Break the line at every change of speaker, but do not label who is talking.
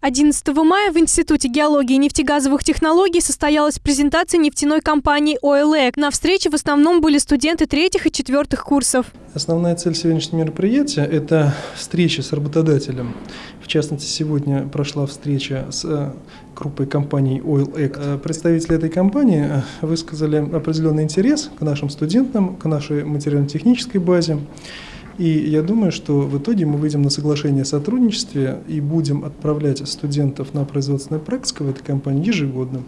11 мая в Институте геологии и нефтегазовых технологий состоялась презентация нефтяной компании OilEC. На встрече в основном были студенты третьих и четвертых курсов.
Основная цель сегодняшнего мероприятия – это встреча с работодателем. В частности, сегодня прошла встреча с э, группой компаний OilEC. Э, представители этой компании э, высказали определенный интерес к нашим студентам, к нашей материально-технической базе. И я думаю, что в итоге мы выйдем на соглашение о сотрудничестве и будем отправлять студентов на производственную практику в этой компании ежегодно.